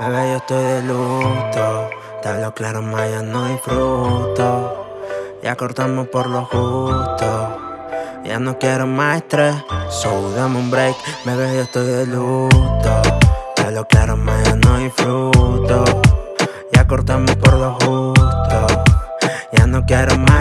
Bebé, yo estoy de luto. Te hablo claro, más ya no disfruto. Ya cortamos por lo justo. Ya no quiero más estrés. So dame un break. Bebé, yo estoy de luto. Te hablo claro, más ya no disfruto. Ya cortamos por lo justo. Ya no quiero más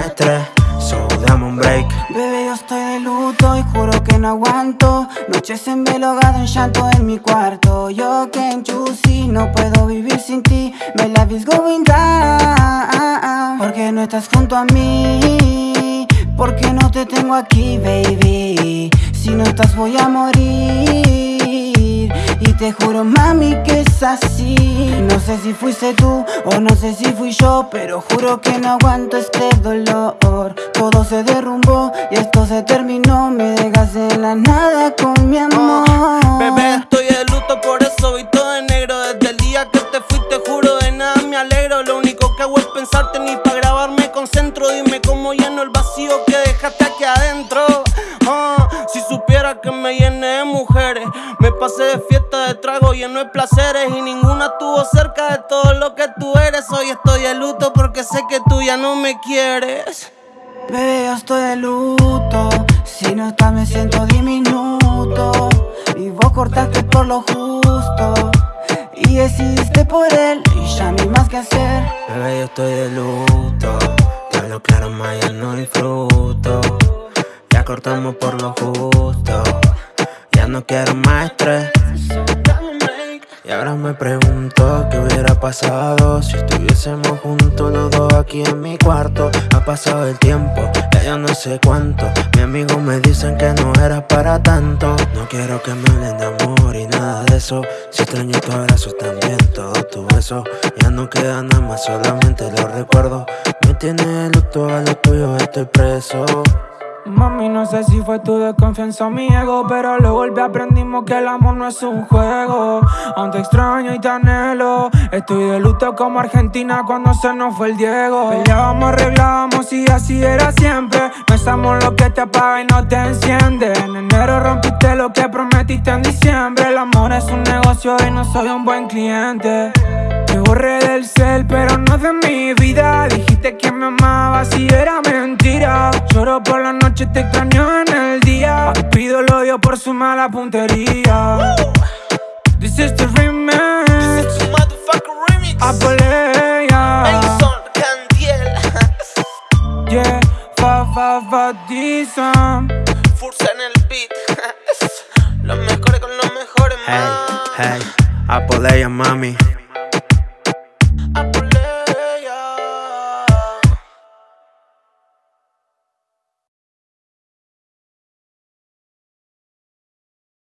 que no aguanto. Noches en en llanto en mi cuarto. Yo en Chusi no puedo vivir sin ti. My life is going down Porque no estás junto a mí. Porque no te tengo aquí, baby. Si no estás voy a morir y te juro mami que es así. No sé si fuiste tú o no sé si fui yo Pero juro que no aguanto este dolor. Todo se derrumbó y esto se terminó. Me dejas en la nada con mi amor. Bebé estoy de luto por eso vi todo de negro. Desde el día que te fuiste juro de nada me alegro. Lo único que hago es pensarte ni para grabarme concentro. Dime cómo lleno el vacío que dejaste aquí adentro que me llené de mujeres. Me pasé de fiesta de trago lleno de placeres Y ninguna estuvo cerca de todo lo que tú eres. Hoy estoy de luto porque sé que tú ya no me quieres. Bebé, yo estoy de luto. Si no estás me siento diminuto. Y vos cortaste por lo justo. Y decidiste por él Y ya no hay más que hacer. Bebé, yo estoy de luto. Te hablo claro, más ya no disfruto cortamos por lo justo. Ya no quiero más estrés. Y ahora me pregunto qué hubiera pasado si estuviésemos juntos los dos aquí en mi cuarto. Ha pasado el tiempo, ya yo no sé cuánto. Mis amigos me dicen que no era para tanto. No quiero que me hablen de amor y nada de eso. Si extraño tus abrazos también, todos tus besos Ya no queda nada más, solamente los recuerdo. Me tiene luto a lo tuyo, estoy preso Mami, no sé si fue tu desconfianza o mi ego Pero luego golpe aprendimos que el amor no es un juego. Aún extraño y te anhelo. Estoy de luto como Argentina cuando se nos fue el Diego. Peleábamos, arreglábamos y así era siempre. No estamos lo que te apaga y no te enciende. En enero rompiste lo que prometiste en diciembre. El amor es un negocio y no soy un buen cliente. Te borré del cel pero no de mi vida. Dijiste que me amabas y era mentira. Lloro por la noche te extraño en el día. Pido el odio por su mala puntería. This is the remix. This is the motherfucking remix. Apolea Candiel. Yeah, fa fa fa Fursa en el beat Los mejores con los mejores, Hey, man. hey, Apolea mami